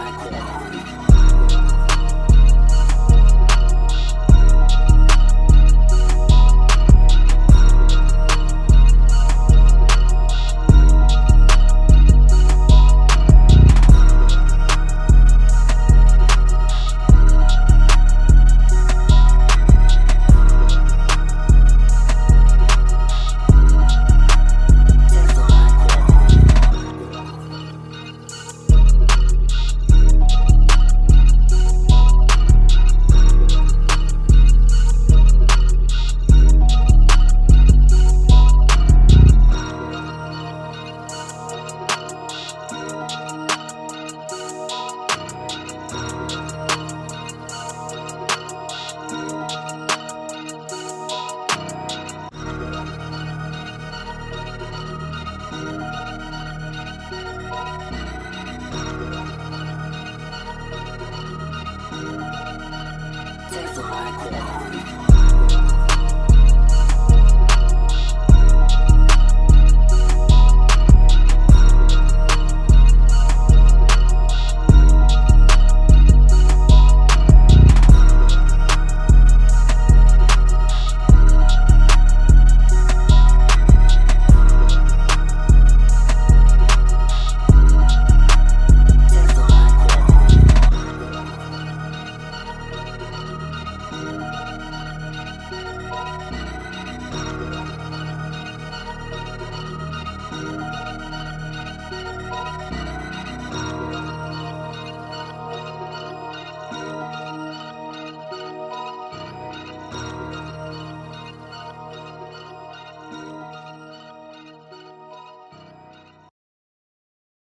selected. takes a lot.